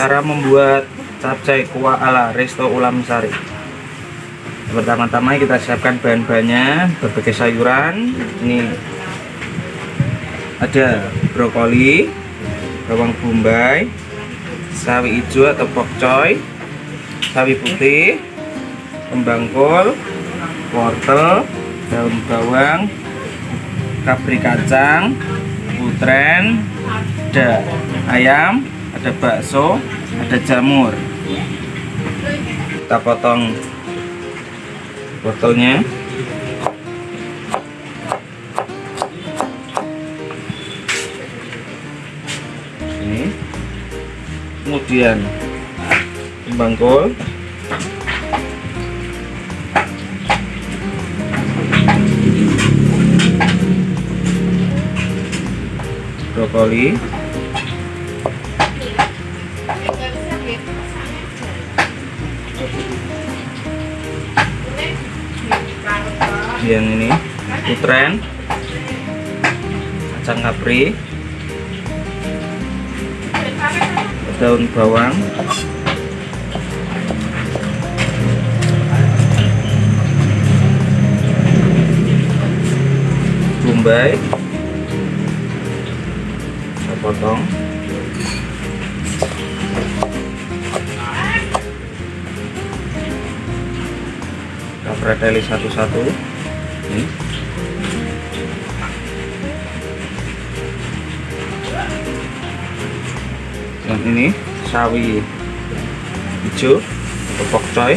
cara membuat capcay kuah ala Resto Ulam Sari. Pertama-tama kita siapkan bahan-bahannya berbagai sayuran. Ini ada brokoli bawang bombay sawi hijau atau pokcoy sawi putih kembang kol wortel daun bawang kapri kacang putren ada ayam ada bakso ada jamur. Kita potong wortelnya ini. Kemudian kembang kol. Brokoli yang ini putren. Kacang kapri. Daun bawang. Bombay. Kita potong. Kita preteli satu-satu ini yang ini sawi hijau atau pokcoy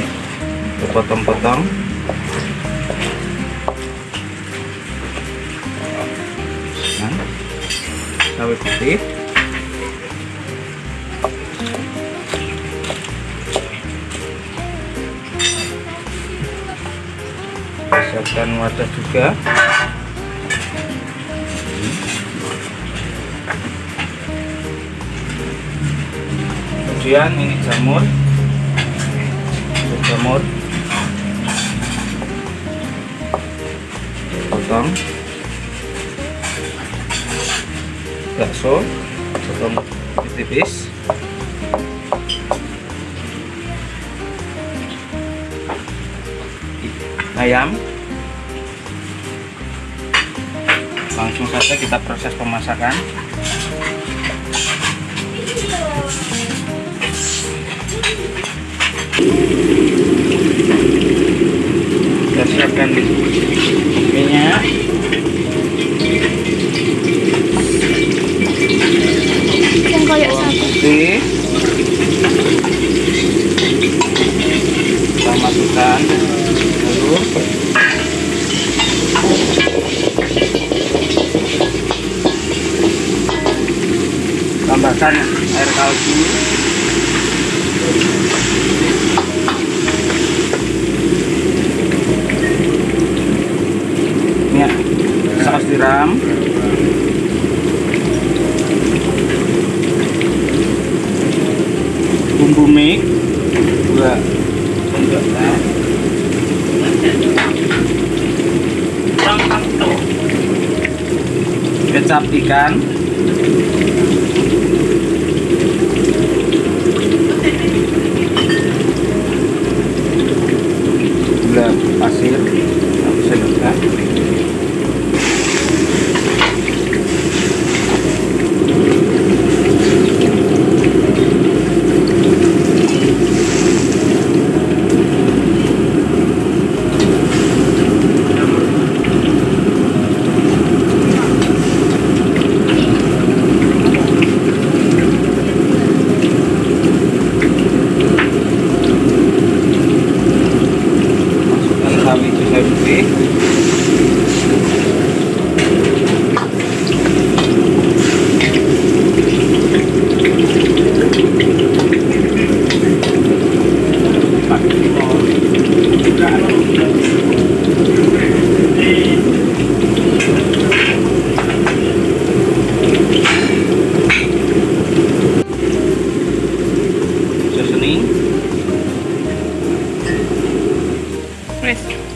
potong-potong. Nah, sawi putih siapkan wadah juga. Kemudian ini jamur. Jamur. Potong. Bakso. Potong tipis. Ayam langsung saja kita proses pemasakan. Kita siapkan minyak yang bawang satu. kita masukkan dulu tambahkan air kaldu minyak saus tiram. Bumbu mie. Dua. Sendok kecap ikan deve ver. Preço.